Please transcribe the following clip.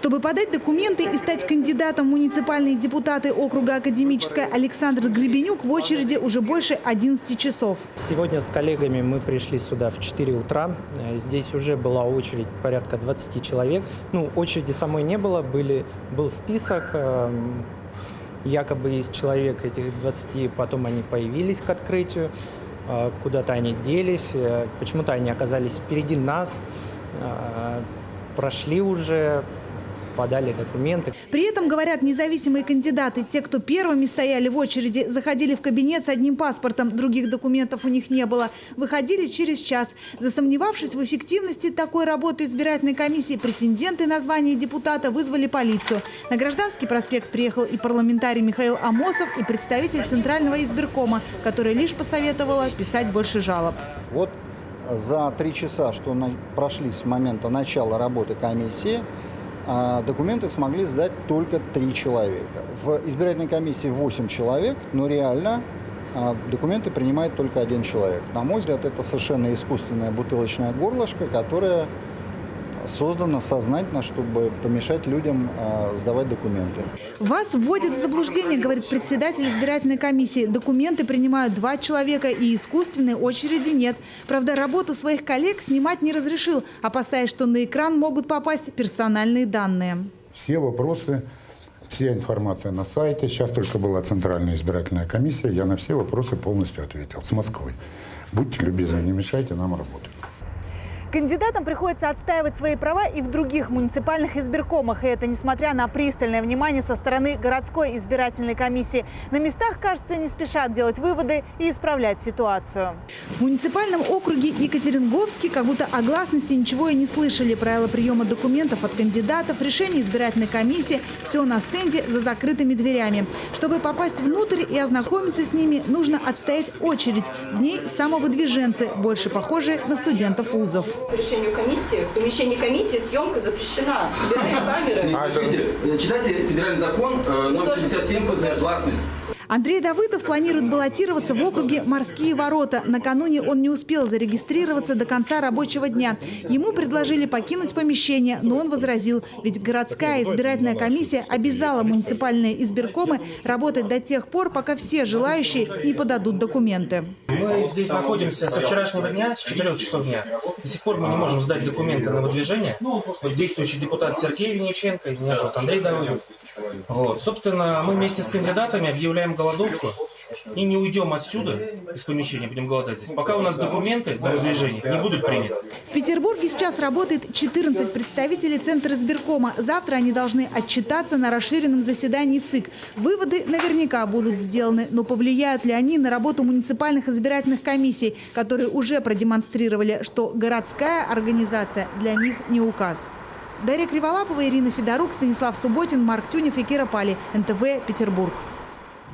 Чтобы подать документы и стать кандидатом в муниципальные депутаты округа Академическая, Александр Гребенюк в очереди уже больше 11 часов. Сегодня с коллегами мы пришли сюда в 4 утра. Э, Здесь уже была очередь порядка 20 человек. Ну, очереди самой не было, были, был список. эм, Якобы из человек этих 20 потом они появились к открытию. э, Куда-то они делись. э, Почему-то они оказались впереди нас. Прошли уже, подали документы. При этом, говорят независимые кандидаты, те, кто первыми стояли в очереди, заходили в кабинет с одним паспортом, других документов у них не было, выходили через час. Засомневавшись в эффективности такой работы избирательной комиссии, претенденты на звание депутата вызвали полицию. На Гражданский проспект приехал и парламентарий Михаил Амосов, и представитель Центрального избиркома, который лишь посоветовала писать больше жалоб. Вот за три часа, что прошли с момента начала работы комиссии, а, документы смогли сдать только три человека. В избирательной комиссии 8 человек, но реально а, документы принимает только один человек. На мой взгляд, это совершенно искусственное бутылочное горлышко, которое создано сознательно, чтобы помешать людям а, сдавать документы. Вас вводят в заблуждение, говорит председатель избирательной комиссии. Документы принимают два человека и искусственной очереди нет. Правда, работу своих коллег снимать не разрешил, опасаясь, что на экран могут попасть персональные данные. Все вопросы, вся информация на сайте. Сейчас только была Центральная избирательная комиссия. Я на все вопросы полностью ответил. С Москвы. Будьте любезны, не мешайте нам работать. Кандидатам приходится отстаивать свои права и в других муниципальных избиркомах. И это несмотря на пристальное внимание со стороны городской избирательной комиссии. На местах, кажется, не спешат делать выводы и исправлять ситуацию. В муниципальном округе Екатеринговский как будто о гласности ничего и не слышали. Правила приема документов от кандидатов, решение избирательной комиссии – все на стенде за закрытыми дверями. Чтобы попасть внутрь и ознакомиться с ними, нужно отстоять очередь. В ней самовыдвиженцы, больше похожие на студентов вузов. По решению комиссии, в помещении комиссии съемка запрещена. Убираем камеры. Э, читайте федеральный закон э, номер 67 ФЗ «Гласность». Андрей Давыдов планирует баллотироваться в округе «Морские ворота». Накануне он не успел зарегистрироваться до конца рабочего дня. Ему предложили покинуть помещение, но он возразил. Ведь городская избирательная комиссия обязала муниципальные избиркомы работать до тех пор, пока все желающие не подадут документы. Мы здесь находимся со вчерашнего дня, с 4 часов дня. До сих пор мы не можем сдать документы на выдвижение. Вот действующий депутат Сергей Вениченко, меня зовут Андрей Давыдов. Вот. Собственно, мы вместе с кандидатами объявляем голодовку и не уйдем отсюда, из помещения, будем голодать здесь, пока у нас документы на выдвижение не будут приняты. В Петербурге сейчас работает 14 представителей Центра избиркома. Завтра они должны отчитаться на расширенном заседании ЦИК. Выводы наверняка будут сделаны, но повлияют ли они на работу муниципальных избирательных комиссий, которые уже продемонстрировали, что городская организация для них не указ. Дарья Криволапова, Ирина Федорук, Станислав Субботин, Марк Тюнев и Кира Пали. НТВ, Петербург.